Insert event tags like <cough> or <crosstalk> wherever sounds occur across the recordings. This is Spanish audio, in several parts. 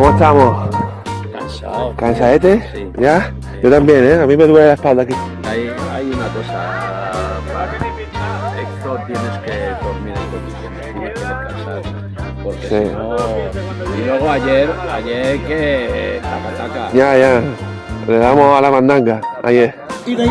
¿Cómo estamos? Cansado. ¿Cansadete? Sí. ¿Ya? Yo también, ¿eh? A mí me duele la espalda aquí. Hay, hay una cosa. Esto tienes que dormir en condiciones, tienes que descansar. Porque Sí. si no. Y luego ayer, ayer que. Taca, taca. Ya, ya. Le damos a la mandanga ayer. Y, te- y- y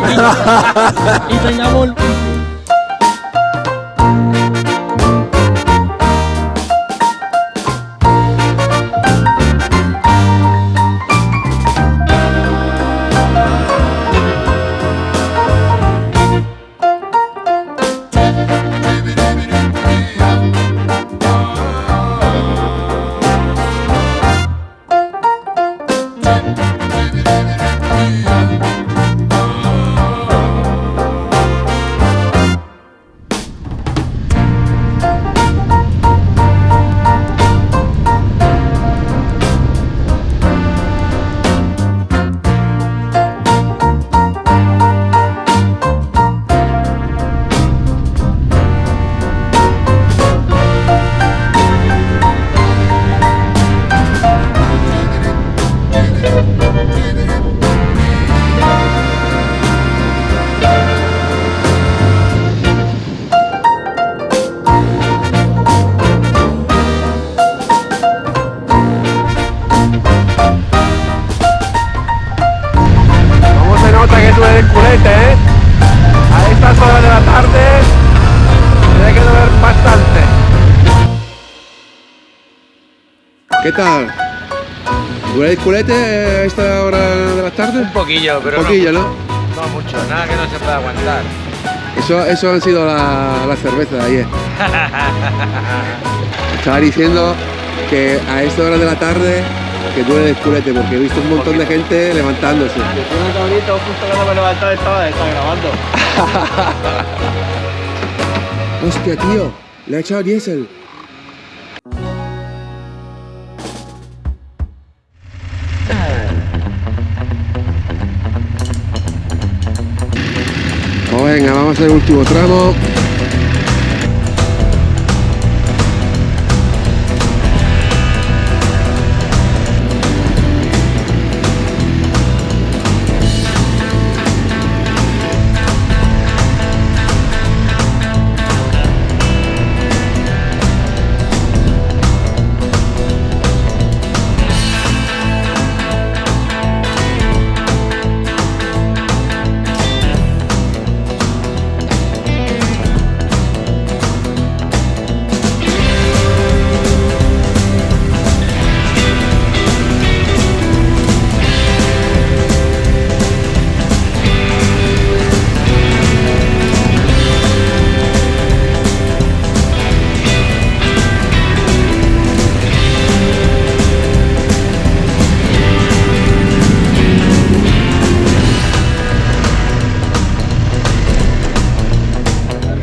¿Qué tal? ¿Duele el culete a esta hora de la tarde? Un poquillo, pero Un poquillo, ¿no? no, no mucho, nada que no se pueda aguantar. Eso, eso han sido la, la cerveza de ayer. <laughs> Estaba diciendo que a esta hora de la tarde que duele el culete porque he visto un montón de gente levantándose. un cabrito justo cuando me levantaba estaba, estaba grabando. <laughs> Hostia, tío, le ha echado diésel. Vamos hacer el último tramo.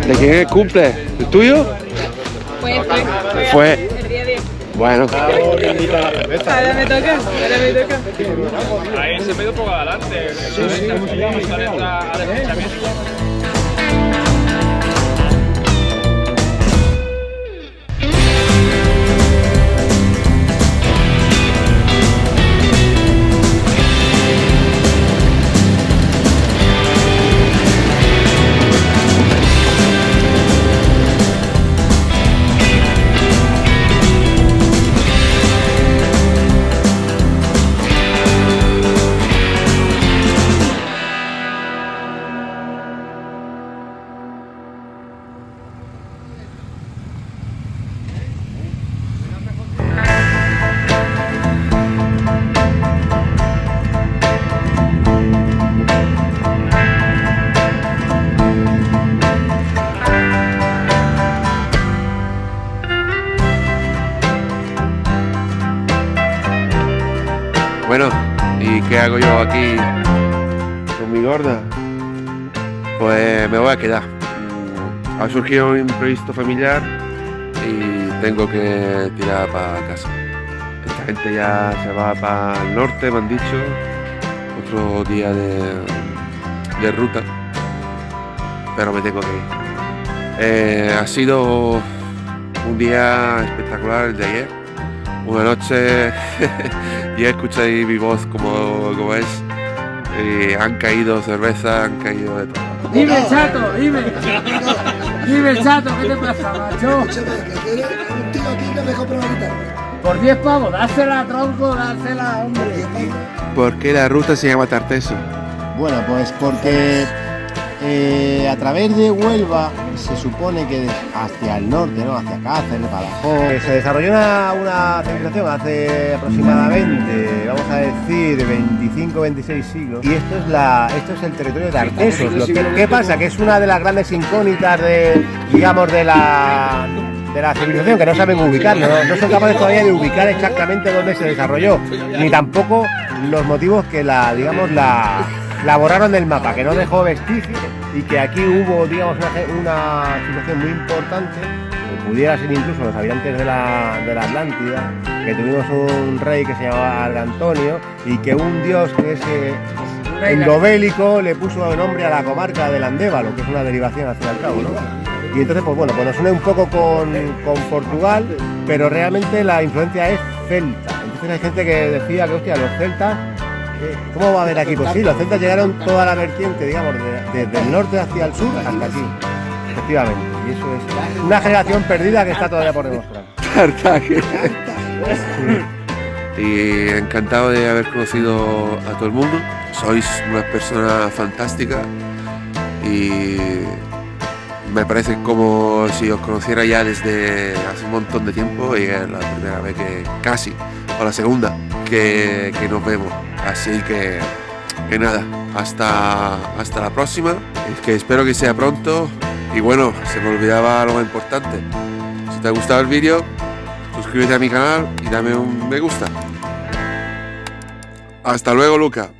¿De quién es el cumple? ¿El tuyo? Fue, fue. Fue. El día 10. Bueno, Ahora me toca, ahora me toca. Ahí se me un poco adelante. Vamos a entrar a bueno, ¿y qué hago yo aquí en mi gorda. Pues me voy a quedar. Ha surgido un imprevisto familiar y tengo que tirar para casa. Esta gente ya se va para el norte, me han dicho. Otro día de, de ruta. Pero me tengo que ir. Eh, ha sido un día espectacular el de ayer. Una noche, <laughs> ya escucháis mi voz como, como es. Y han caído cerveza, han caído de todo. Dime, chato, dime. Dime, chato, ¿qué te pasa, macho? Escúchame, que un tío aquí que me guitarra. Por 10 pavos, dásela, tronco, dásela, hombre. ¿Por qué la ruta se llama Tarteso? Bueno, pues porque eh, a través de Huelva se supone que hacia el norte, ¿no? Hacia Cáceres, Badajoz, eh, se desarrolló una, una civilización hace aproximadamente, vamos a decir, 25, 26 siglos. Y esto es la, esto es el territorio de Artesos. Lo que- ¿Qué pasa? Que es una de las grandes incógnitas de, digamos, de la de la civilización que no saben ubicarlo, ¿no? no son capaces todavía de ubicar exactamente dónde se desarrolló, ni tampoco los motivos que la, digamos, la, la borraron del mapa, que no dejó vestigios y que aquí hubo, digamos, una, situación muy importante, que pudiera ser incluso los habitantes de la, de la Atlántida, que tuvimos un rey que se llamaba Argantonio y que un dios que es eh, endobélico le puso nombre a la comarca del Andévalo, que es una derivación y al cabo, ¿no? Y entonces, pues bueno, pues nos une un poco con, con Portugal, pero realmente la influencia es celta. Entonces hay gente que decía que, hostia, los celtas, ¿cómo va a haber aquí? Pues sí, los celtas llegaron toda la vertiente, digamos, de- desde el norte hacia el sur hasta aquí, efectivamente. Y eso es una generación perdida que está todavía por demostrar. Y encantado de haber conocido a todo el mundo. Sois una persona fantástica y me parece como si os conociera ya desde hace un montón de tiempo y es la primera vez que casi, o la segunda, que nos vemos. Así que, que nada, hasta, hasta la próxima, que espero que sea pronto. Y bueno, se me olvidaba más importante. Si te ha gustado el vídeo, suscríbete a mi canal y dame un me gusta. Hasta luego, Luca.